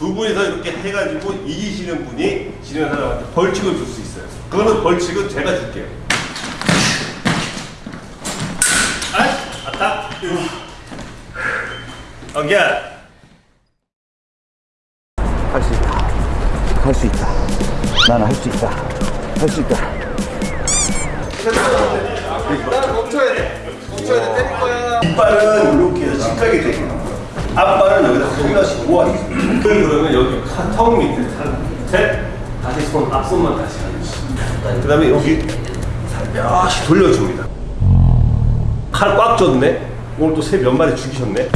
해가지고 이기시는 분이 지는 사람한테 벌칙을 줄 수 있어요. 그거는 벌칙은 제가 줄게요. 아, 아따. 어기야. 할 수 있다. 할 수 있다. 나는 할 수 있다. 할 수 있다. 멈춰야 돼. 멈춰야 돼. 때릴 거야. 뒷발은 이렇게 해서 직하게 되고 앞발은 여기다 손다시 모아있습니다. 그러면 여기 카- 턱 밑에 한, 셋 다시 손 앞손만 다시 하듯이 그 다음에 여기 살며시 돌려줍니다. 칼 꽉 줬네. 오늘 또 새 몇 마리 죽이셨네.